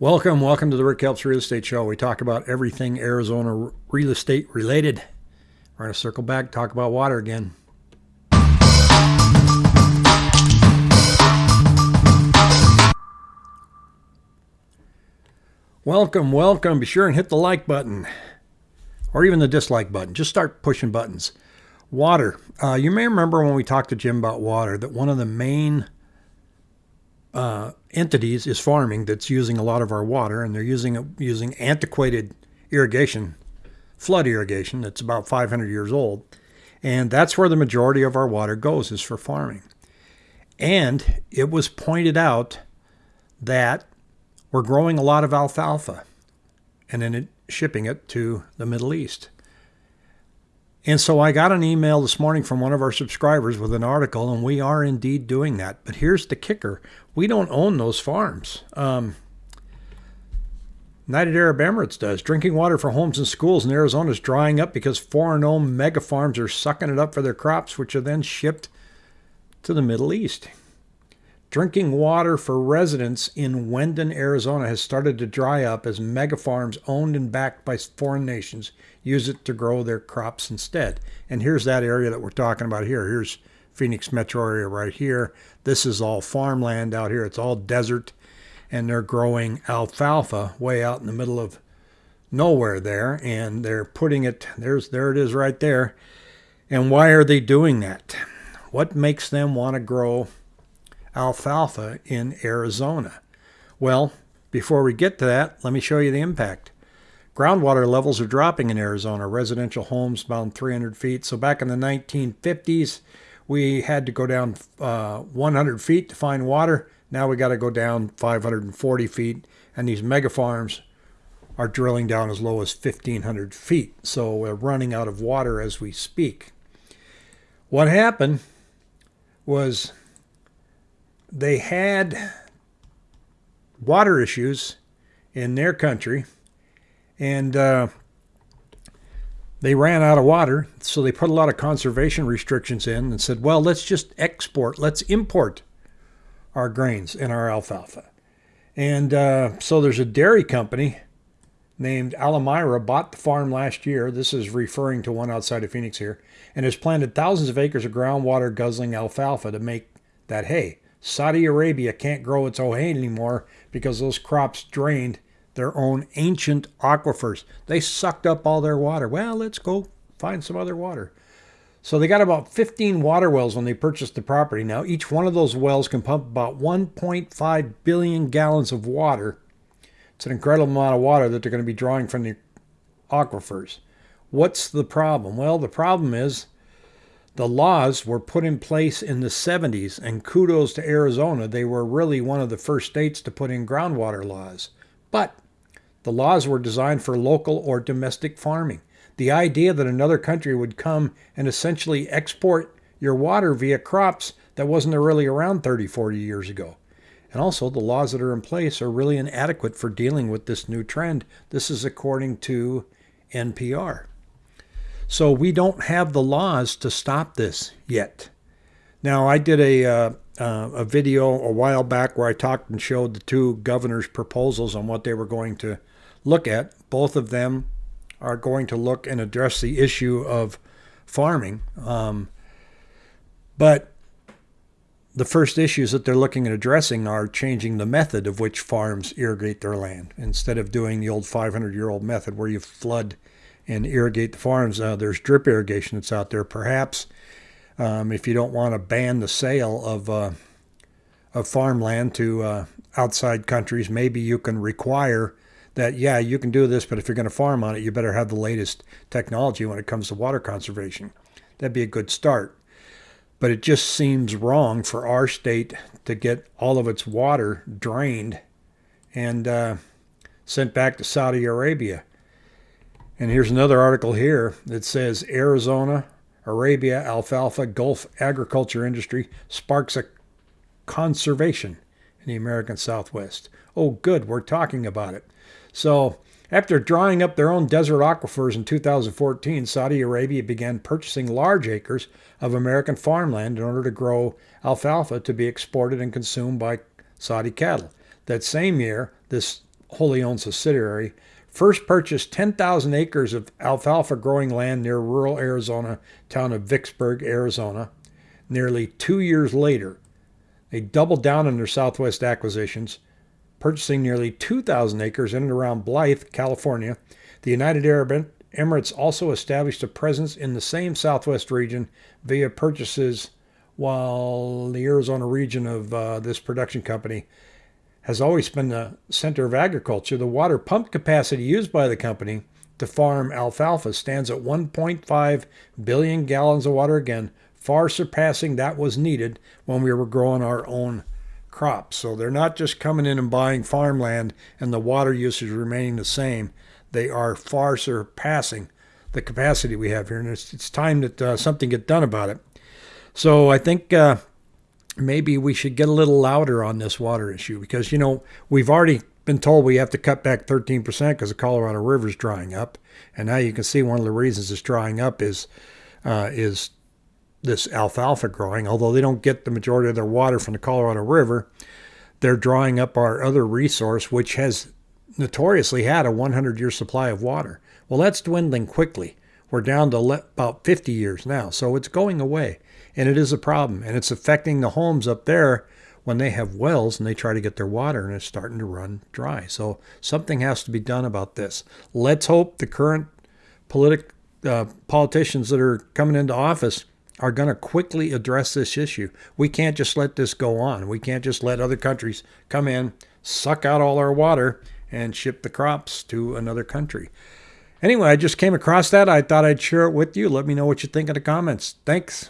Welcome, welcome to the Rick Helps Real Estate Show. We talk about everything Arizona real estate related. We're going to circle back, talk about water again. Welcome, welcome. Be sure and hit the like button or even the dislike button. Just start pushing buttons. Water. Uh, you may remember when we talked to Jim about water that one of the main uh, entities is farming that's using a lot of our water, and they're using using antiquated irrigation, flood irrigation that's about 500 years old, and that's where the majority of our water goes is for farming. And it was pointed out that we're growing a lot of alfalfa, and then it, shipping it to the Middle East. And so I got an email this morning from one of our subscribers with an article, and we are indeed doing that. But here's the kicker we don't own those farms. Um, United Arab Emirates does. Drinking water for homes and schools in Arizona is drying up because foreign owned mega farms are sucking it up for their crops, which are then shipped to the Middle East. Drinking water for residents in Wenden, Arizona has started to dry up as mega farms owned and backed by foreign nations use it to grow their crops instead. And here's that area that we're talking about here. Here's Phoenix metro area right here. This is all farmland out here. It's all desert and they're growing alfalfa way out in the middle of nowhere there and they're putting it there's there it is right there. And why are they doing that? What makes them want to grow alfalfa in Arizona? Well, before we get to that, let me show you the impact. Groundwater levels are dropping in Arizona, residential homes about 300 feet. So back in the 1950s, we had to go down uh, 100 feet to find water. Now we got to go down 540 feet, and these mega farms are drilling down as low as 1,500 feet. So we're running out of water as we speak. What happened was they had water issues in their country, and uh, they ran out of water, so they put a lot of conservation restrictions in and said, well, let's just export, let's import our grains and our alfalfa. And uh, so there's a dairy company named Almarai bought the farm last year. This is referring to one outside of Phoenix here, and has planted thousands of acres of groundwater guzzling alfalfa to make that hay. Saudi Arabia can't grow its hay anymore because those crops drained their own ancient aquifers. They sucked up all their water. Well, let's go find some other water. So they got about 15 water wells when they purchased the property. Now, each one of those wells can pump about 1.5 billion gallons of water. It's an incredible amount of water that they're going to be drawing from the aquifers. What's the problem? Well, the problem is the laws were put in place in the 70s, and kudos to Arizona. They were really one of the first states to put in groundwater laws. But the laws were designed for local or domestic farming. The idea that another country would come and essentially export your water via crops that wasn't really around 30, 40 years ago. And also, the laws that are in place are really inadequate for dealing with this new trend. This is according to NPR. So we don't have the laws to stop this yet. Now, I did a, uh, uh, a video a while back where I talked and showed the two governors' proposals on what they were going to look at. Both of them are going to look and address the issue of farming. Um, but the first issues that they're looking at addressing are changing the method of which farms irrigate their land. Instead of doing the old 500 year old method where you flood and irrigate the farms, uh, there's drip irrigation that's out there. Perhaps um, if you don't want to ban the sale of, uh, of farmland to uh, outside countries, maybe you can require that yeah you can do this but if you're going to farm on it you better have the latest technology when it comes to water conservation that'd be a good start but it just seems wrong for our state to get all of its water drained and uh, sent back to Saudi Arabia. And here's another article here that says Arizona, Arabia, alfalfa, Gulf agriculture industry sparks a conservation in the American Southwest. Oh, good, we're talking about it. So, after drying up their own desert aquifers in 2014, Saudi Arabia began purchasing large acres of American farmland in order to grow alfalfa to be exported and consumed by Saudi cattle. That same year, this wholly owned subsidiary, first purchased 10,000 acres of alfalfa growing land near rural Arizona town of Vicksburg, Arizona. Nearly two years later, they doubled down on their Southwest acquisitions, purchasing nearly 2,000 acres in and around Blythe, California. The United Arab Emirates also established a presence in the same Southwest region via purchases, while the Arizona region of uh, this production company has always been the center of agriculture. The water pump capacity used by the company to farm alfalfa stands at 1.5 billion gallons of water again, far surpassing that was needed when we were growing our own crops. So they're not just coming in and buying farmland and the water usage remaining the same. They are far surpassing the capacity we have here, and it's, it's time that uh, something get done about it. So I think uh, maybe we should get a little louder on this water issue because, you know, we've already been told we have to cut back 13% because the Colorado River is drying up. And now you can see one of the reasons it's drying up is uh, is this alfalfa growing. Although they don't get the majority of their water from the Colorado River, they're drying up our other resource, which has notoriously had a 100 year supply of water. Well, that's dwindling quickly. We're down to about 50 years now, so it's going away. And it is a problem. And it's affecting the homes up there when they have wells and they try to get their water and it's starting to run dry. So something has to be done about this. Let's hope the current politic, uh, politicians that are coming into office are going to quickly address this issue. We can't just let this go on. We can't just let other countries come in, suck out all our water, and ship the crops to another country. Anyway, I just came across that. I thought I'd share it with you. Let me know what you think in the comments. Thanks.